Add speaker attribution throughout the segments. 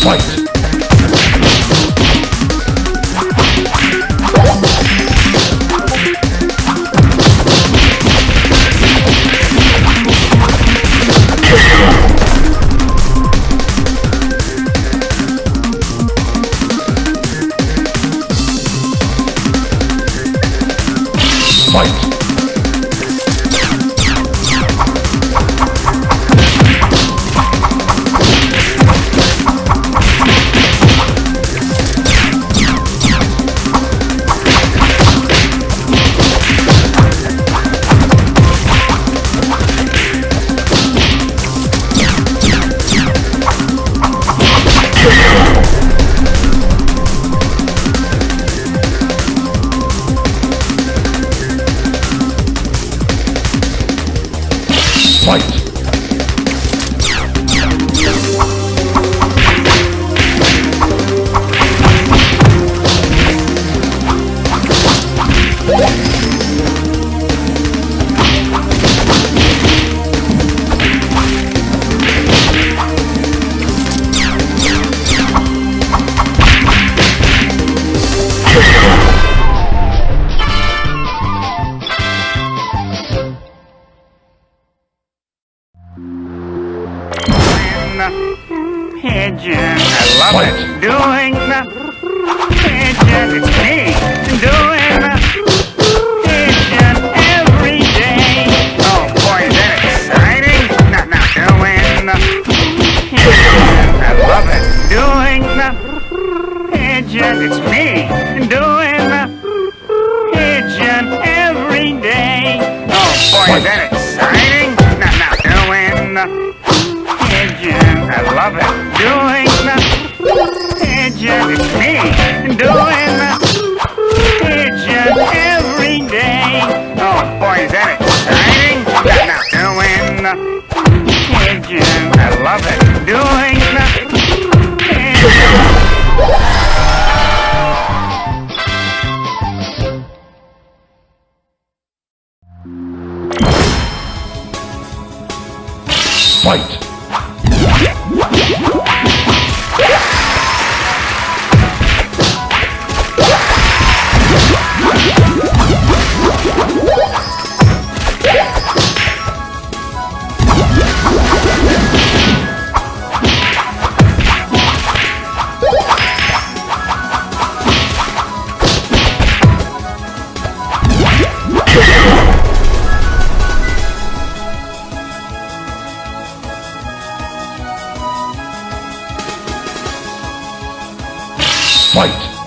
Speaker 1: Fight! Fight!
Speaker 2: Pigeon. I love it. Doing the pigeon. It's me doing the pigeon every day. Oh boy, is that exciting? No, no, doing the pigeon. I love it. Doing the pigeon. It's me doing the pigeon every day. Oh boy, is that exciting? No, no, doing the pigeon. I love it. Doing the pigeon. Me doing the pigeon every day. Oh boy, is that exciting? Now, doing the pigeon. I love it. Doing the pigeon.
Speaker 1: Fight! Fight!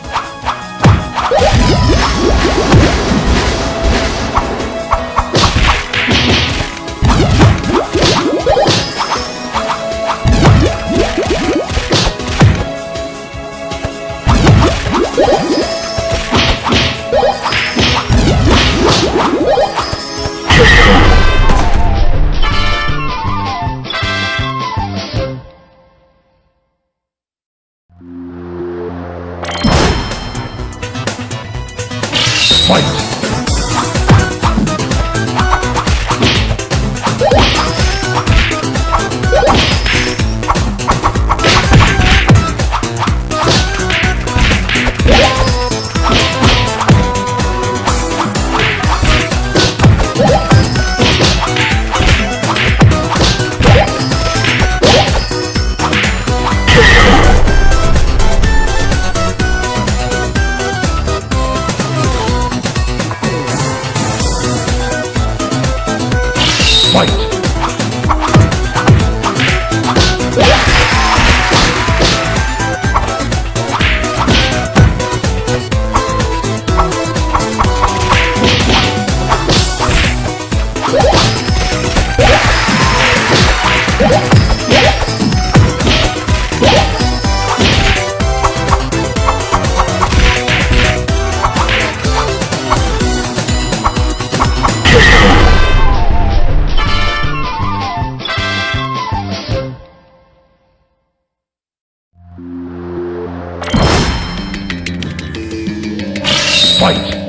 Speaker 1: Fight! Fight!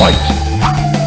Speaker 1: Fight!